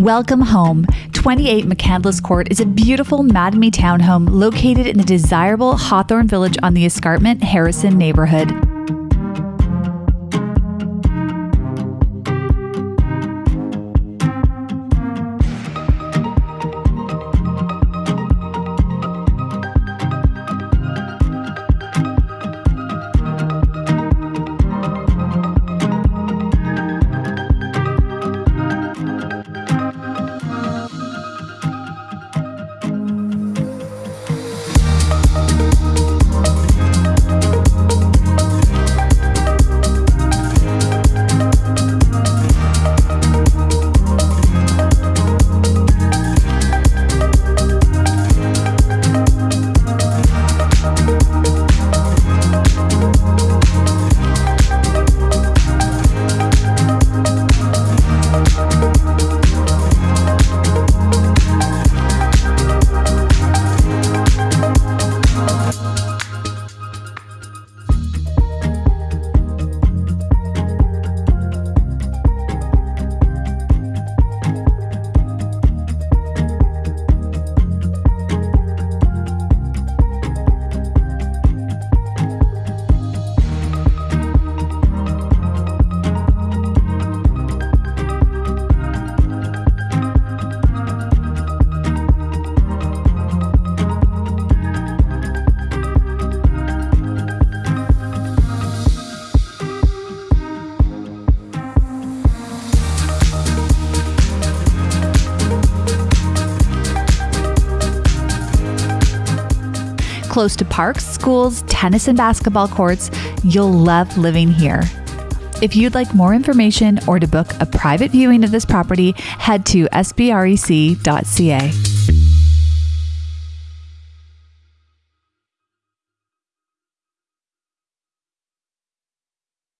Welcome home. 28 McCandless Court is a beautiful Mattamy townhome located in the desirable Hawthorne Village on the Escarpment Harrison neighborhood. Close to parks, schools, tennis and basketball courts, you'll love living here. If you'd like more information or to book a private viewing of this property, head to sbrec.ca.